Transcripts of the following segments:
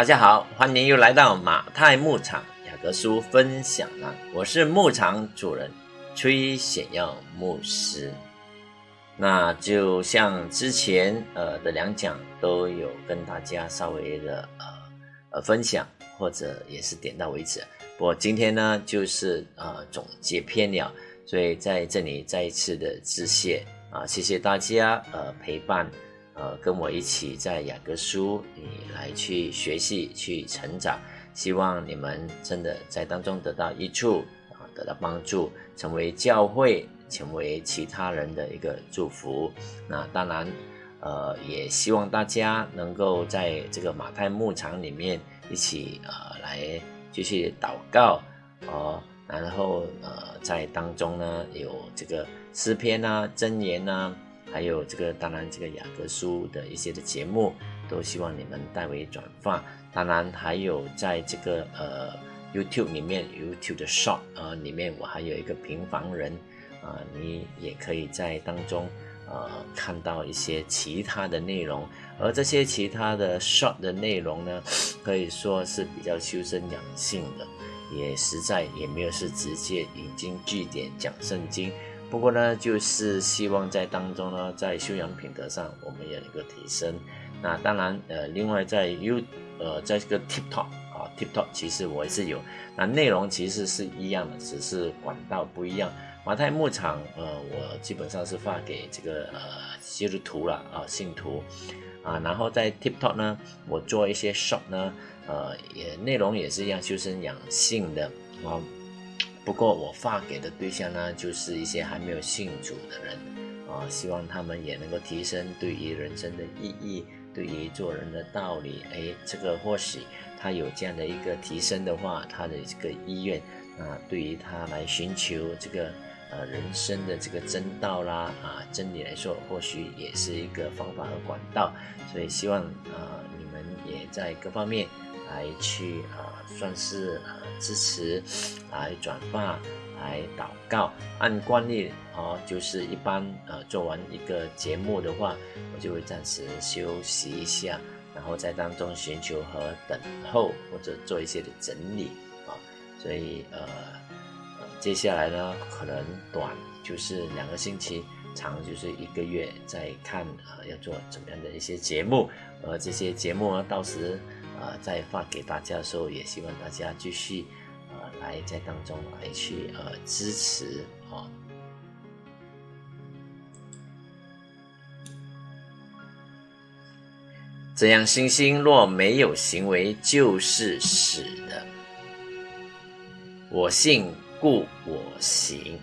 大家好，欢迎又来到马太牧场雅各书分享栏，我是牧场主人崔显耀牧师。那就像之前呃的两讲都有跟大家稍微的呃呃分享，或者也是点到为止。我今天呢，就是呃总结篇了，所以在这里再一次的致谢啊，谢谢大家呃陪伴。呃，跟我一起在雅各书里来去学习、去成长，希望你们真的在当中得到益处啊，得到帮助，成为教会、成为其他人的一个祝福。那当然，呃，也希望大家能够在这个马太牧场里面一起呃来继续祷告哦，然后呃在当中呢有这个诗篇啊、箴言啊。还有这个，当然这个雅各书的一些的节目，都希望你们代为转发。当然还有在这个呃 YouTube 里面，YouTube 的 Short 啊里面，我还有一个平凡人啊，你也可以在当中呃看到一些其他的内容。而这些其他的 Short 的内容呢，可以说是比较修身养性的，也实在也没有是直接引经据典讲圣经。不过呢，就是希望在当中呢，在修养品德上，我们也有一个提升。那当然，呃，另外在 You，呃，在这个 TikTok 啊，TikTok 其实我也是有。那内容其实是一样的，只是管道不一样。马太牧场，呃，我基本上是发给这个呃基督徒了啊，信徒啊。然后在 TikTok 呢，我做一些 Shop 呢，呃，也内容也是一样修身养性的啊。不过我发给的对象呢，就是一些还没有信主的人啊，希望他们也能够提升对于人生的意义，对于做人的道理。哎，这个或许他有这样的一个提升的话，他的这个意愿啊，对于他来寻求这个呃人生的这个真道啦啊真理来说，或许也是一个方法和管道。所以希望啊你们也在各方面。来去啊，算是呃支持，来转发，来祷告。按惯例啊，就是一般呃做完一个节目的话，我就会暂时休息一下，然后在当中寻求和等候，或者做一些的整理啊。所以呃呃，接下来呢，可能短就是两个星期，长就是一个月，再看啊要做怎么样的一些节目，而这些节目呢，到时。呃，在发给大家的时候，也希望大家继续呃来在当中来去呃支持啊。这样，星星若没有行为，就是死的。我信，故我行。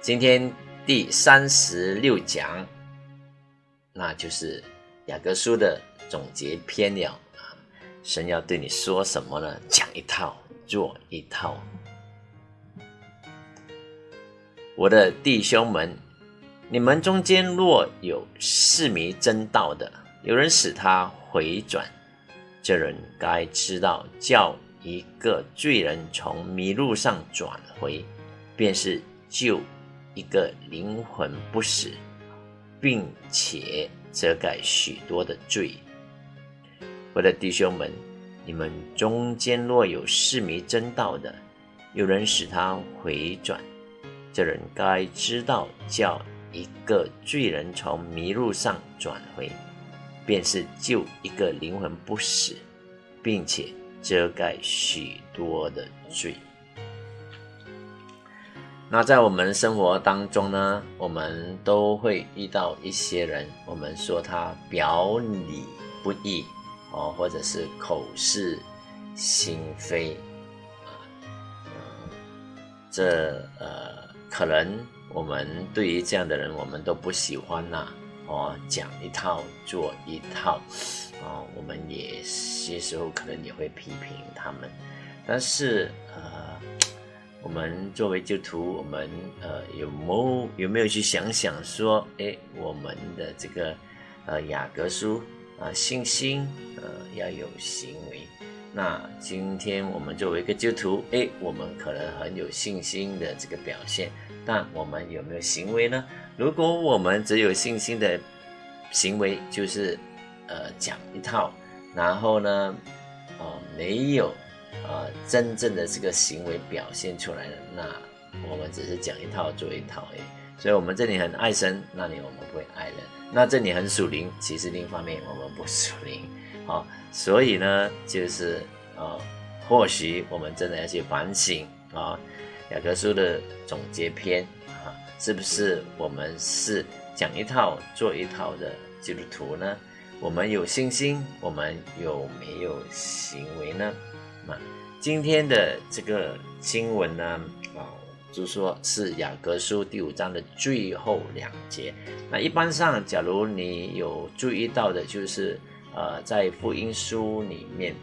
今天第三十六讲。那就是雅各书的总结篇了啊！神要对你说什么呢？讲一套，做一套。我的弟兄们，你们中间若有世迷真道的，有人使他回转，这人该知道，叫一个罪人从迷路上转回，便是救一个灵魂不死。并且遮盖许多的罪。我的弟兄们，你们中间若有世迷真道的，有人使他回转，这人该知道，叫一个罪人从迷路上转回，便是救一个灵魂不死，并且遮盖许多的罪。那在我们生活当中呢，我们都会遇到一些人，我们说他表里不一哦，或者是口是心非啊，这呃，可能我们对于这样的人，我们都不喜欢呐哦，讲一套做一套啊，我们也些时候可能也会批评他们，但是呃。我们作为基督徒，我们呃有没有没有去想想说，哎，我们的这个呃雅各书啊信心呃要有行为。那今天我们作为一个基督徒，哎，我们可能很有信心的这个表现，但我们有没有行为呢？如果我们只有信心的行为就是呃讲一套，然后呢，哦没有呃真正的这个行为表现出来的，那我们只是讲一套做一套已。所以我们这里很爱神，那里我们不会爱人。那这里很属灵，其实另一方面我们不属灵。好，所以呢，就是呃，或许我们真的要去反省啊，雅各书的总结篇啊，是不是我们是讲一套做一套的基督徒呢？我们有信心，我们有没有行为呢？那今天的这个经文呢？啊就说是雅各书第五章的最后两节。那一般上，假如你有注意到的，就是呃，在福音书里面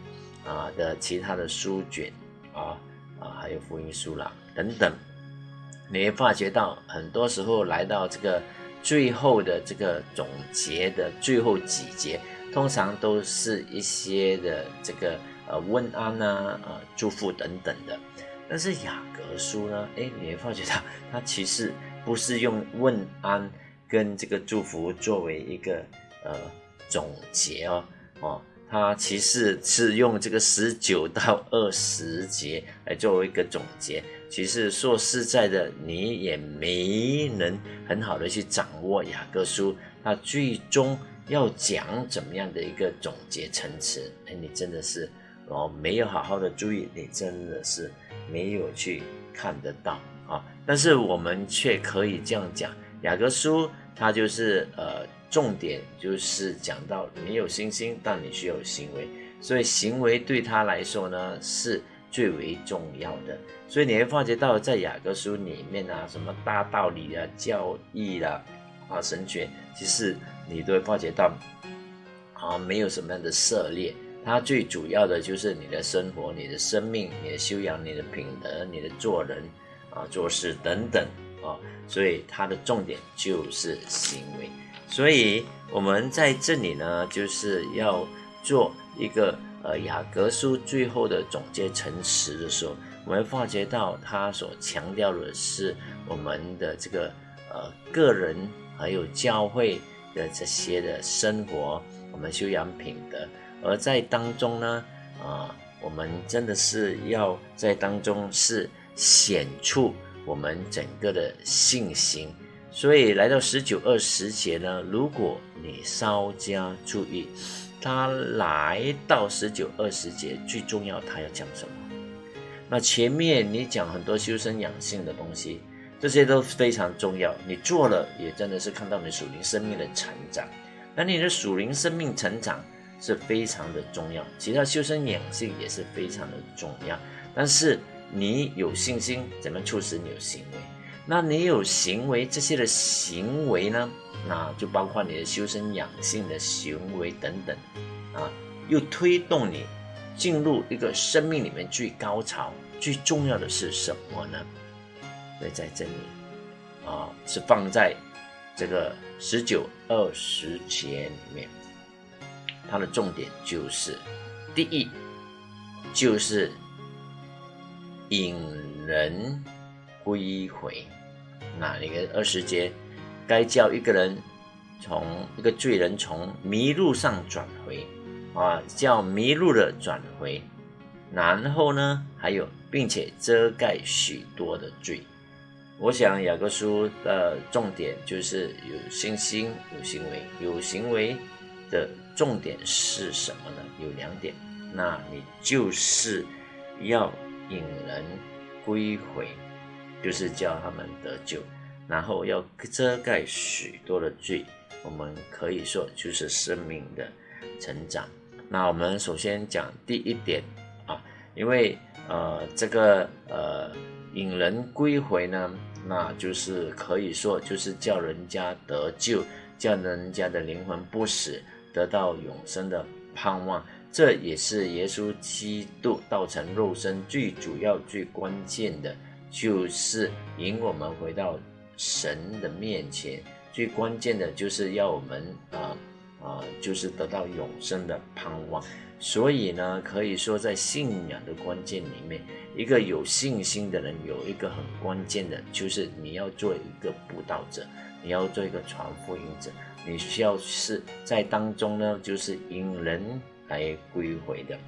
啊的其他的书卷啊啊，还有福音书啦等等，你会发觉到，很多时候来到这个最后的这个总结的最后几节，通常都是一些的这个呃问安啊、呃祝福等等的。但是雅各书呢？哎，你会发觉到，它其实不是用问安跟这个祝福作为一个呃总结哦，哦，它其实是用这个十九到二十节来作为一个总结。其实说实在的，你也没能很好的去掌握雅各书，它最终要讲怎么样的一个总结陈词。哎，你真的是哦，没有好好的注意，你真的是。没有去看得到啊，但是我们却可以这样讲，雅各书它就是呃重点就是讲到你有信心，但你需要行为，所以行为对他来说呢是最为重要的。所以你会发觉到在雅各书里面啊，什么大道理啊、教义啦、啊神学，其实你都会发觉到啊没有什么样的涉猎。它最主要的就是你的生活、你的生命、你的修养、你的品德、你的做人啊、做事等等啊，所以它的重点就是行为。所以我们在这里呢，就是要做一个呃雅各书最后的总结陈词的时候，我们发觉到他所强调的是我们的这个呃个人还有教会的这些的生活，我们修养品德。而在当中呢，啊，我们真的是要在当中是显出我们整个的信心。所以来到十九二十节呢，如果你稍加注意，他来到十九二十节最重要，他要讲什么？那前面你讲很多修身养性的东西，这些都非常重要。你做了，也真的是看到你属灵生命的成长。那你的属灵生命成长。是非常的重要，其他修身养性也是非常的重要。但是你有信心，怎么促使你有行为？那你有行为，这些的行为呢？那就包括你的修身养性的行为等等啊，又推动你进入一个生命里面最高潮、最重要的是什么呢？所以在这里啊，是放在这个十九二十节里面。它的重点就是，第一，就是引人归回。那一个二十节，该叫一个人从一个罪人从迷路上转回，啊，叫迷路的转回。然后呢，还有，并且遮盖许多的罪。我想雅各书的重点就是有信心、有行为、有行为的。重点是什么呢？有两点，那你就是要引人归回，就是叫他们得救，然后要遮盖许多的罪。我们可以说就是生命的成长。那我们首先讲第一点啊，因为呃这个呃引人归回呢，那就是可以说就是叫人家得救，叫人家的灵魂不死。得到永生的盼望，这也是耶稣基督道成肉身最主要、最关键的，就是引我们回到神的面前。最关键的就是要我们啊啊，就是得到永生的盼望。所以呢，可以说在信仰的关键里面，一个有信心的人有一个很关键的，就是你要做一个布道者，你要做一个传福音者。你需要是在当中呢，就是引人来归回的。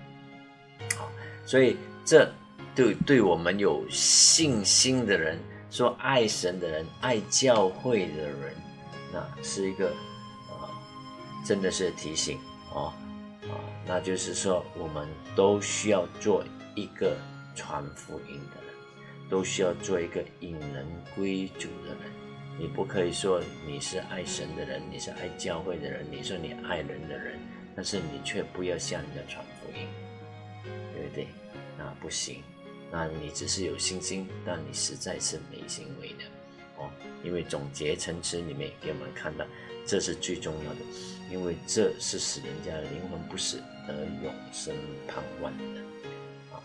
好，所以这对对我们有信心的人，说爱神的人，爱教会的人，那是一个啊，真的是提醒哦。啊，那就是说，我们都需要做一个传福音的人，都需要做一个引人归主的人。你不可以说你是爱神的人，你是爱教会的人，你说你爱人的人，但是你却不要向人家传福音，对不对？那不行，那你只是有信心，但你实在是没行为的哦。因为总结陈词里面给我们看到，这是最重要的。因为这是使人家的灵魂不死得永生盼望的啊，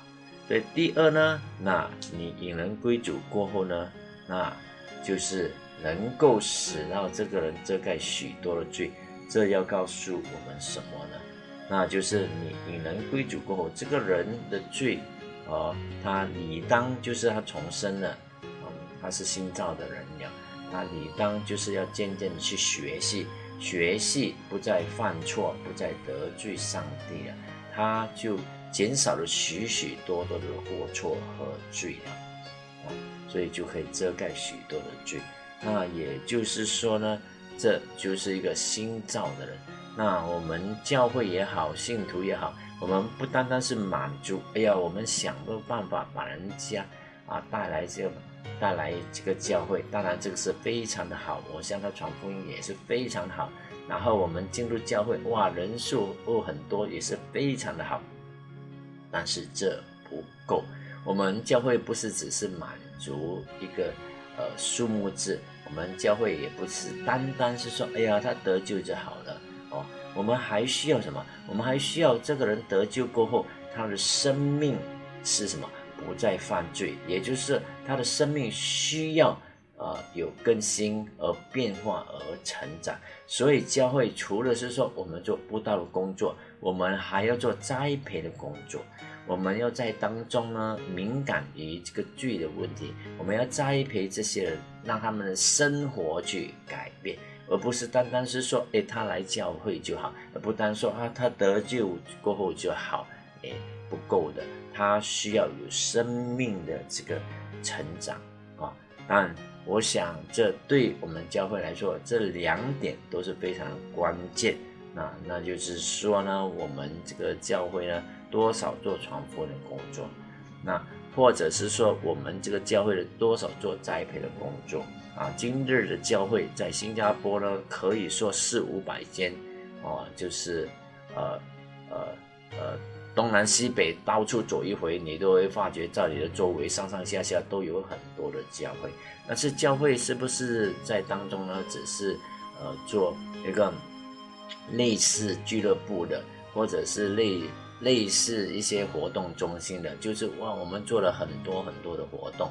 所以第二呢，那你引人归主过后呢，那就是能够使到这个人遮盖许多的罪，这要告诉我们什么呢？那就是你你能归主过后，这个人的罪啊，他理当就是他重生了，嗯，他是新造的人了，他理当就是要渐渐的去学习。学习不再犯错，不再得罪上帝了，他就减少了许许多多的过错和罪了，啊，所以就可以遮盖许多的罪。那也就是说呢，这就是一个新造的人。那我们教会也好，信徒也好，我们不单单是满足，哎呀，我们想个办法把人家啊带来这个。带来这个教会，当然这个是非常的好，我向他传福音也是非常好。然后我们进入教会，哇，人数哦很多，也是非常的好。但是这不够，我们教会不是只是满足一个呃数目字，我们教会也不是单单是说，哎呀，他得救就好了哦。我们还需要什么？我们还需要这个人得救过后，他的生命是什么？不再犯罪，也就是他的生命需要呃有更新而变化而成长。所以教会除了是说我们做布道的工作，我们还要做栽培的工作。我们要在当中呢敏感于这个罪的问题，我们要栽培这些人，让他们的生活去改变，而不是单单是说，哎，他来教会就好，而不单说啊，他得救过后就好，哎，不够的。他需要有生命的这个成长啊，但我想这对我们教会来说，这两点都是非常关键。那那就是说呢，我们这个教会呢，多少做传福音的工作，那或者是说我们这个教会的多少做栽培的工作啊。今日的教会在新加坡呢，可以说四五百间哦，就是呃呃呃。东南西北到处走一回，你都会发觉在你的周围上上下下都有很多的教会。但是教会是不是在当中呢？只是呃做一个类似俱乐部的，或者是类类似一些活动中心的？就是哇，我们做了很多很多的活动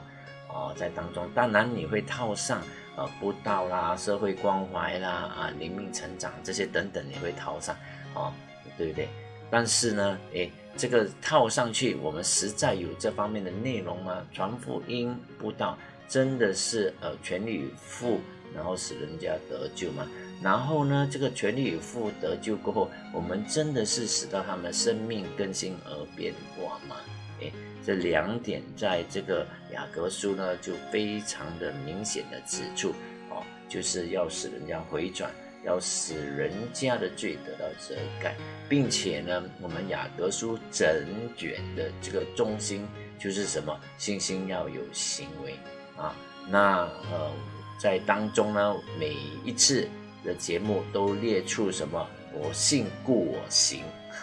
啊，在当中，当然你会套上呃布道啦、社会关怀啦、啊灵命成长这些等等，你会套上啊，对不对？但是呢，诶，这个套上去，我们实在有这方面的内容吗？传福音布道，真的是呃全力以赴，然后使人家得救吗？然后呢，这个全力以赴得救过后，我们真的是使到他们生命更新而变化吗？诶，这两点在这个雅各书呢，就非常的明显的指出，哦，就是要使人家回转。要使人家的罪得到遮盖，并且呢，我们雅各书整卷的这个中心就是什么？信心要有行为啊。那呃，在当中呢，每一次的节目都列出什么？我信故我行。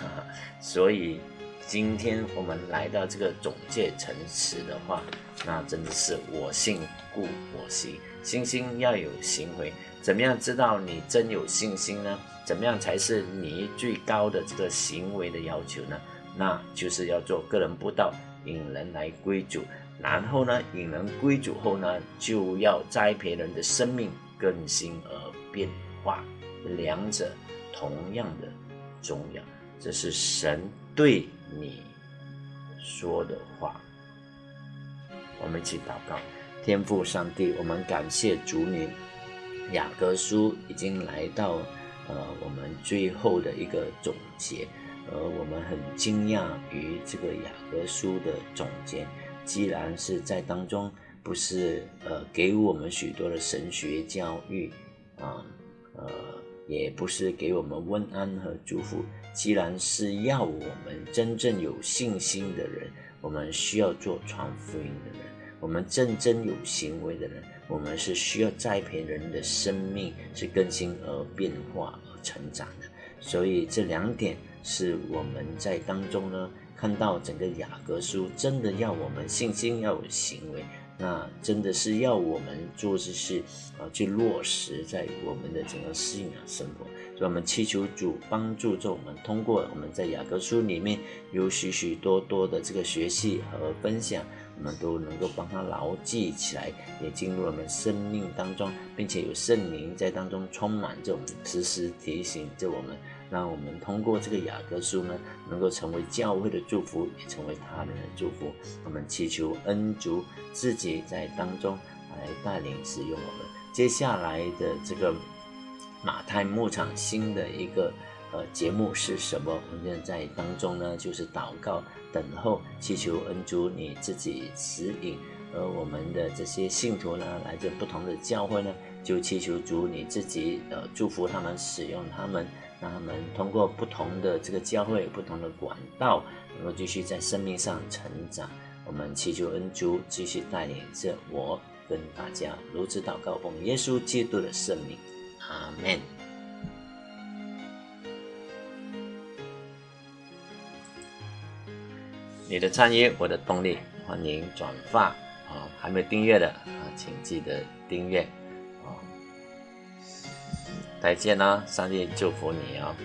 所以今天我们来到这个总结陈词的话，那真的是我信故我行，信心要有行为。怎么样知道你真有信心呢？怎么样才是你最高的这个行为的要求呢？那就是要做个人布道，引人来归主。然后呢，引人归主后呢，就要栽培人的生命更新而变化，两者同样的重要。这是神对你说的话。我们一起祷告，天父上帝，我们感谢主你。雅各书已经来到呃我们最后的一个总结，而我们很惊讶于这个雅各书的总结，既然是在当中不是呃给我们许多的神学教育啊呃也不是给我们问安和祝福，既然是要我们真正有信心的人，我们需要做传福音的人。我们真正有行为的人，我们是需要栽培人的生命，是更新而变化而成长的。所以这两点是我们在当中呢，看到整个雅各书真的要我们信心要有行为，那真的是要我们做这些啊，去落实在我们的整个信仰生活。所以我们祈求主帮助着我们，通过我们在雅各书里面有许许多多的这个学习和分享。我们都能够帮他牢记起来，也进入我们生命当中，并且有圣灵在当中充满着我们，时时提醒着我们，让我们通过这个雅各书呢，能够成为教会的祝福，也成为他人的祝福。我们祈求恩主自己在当中来带领使用我们。接下来的这个马太牧场新的一个。呃，节目是什么？我们在当中呢，就是祷告、等候、祈求恩主你自己指引。而我们的这些信徒呢，来自不同的教会呢，就祈求主你自己呃祝福他们，使用他们，让他们通过不同的这个教会、不同的管道，能够继续在生命上成长。我们祈求恩主继续带领着我跟大家如此祷告，奉耶稣基督的圣名，阿门。你的参与，我的动力。欢迎转发啊！还没订阅的啊，请记得订阅！再见啦，上帝祝福你啊！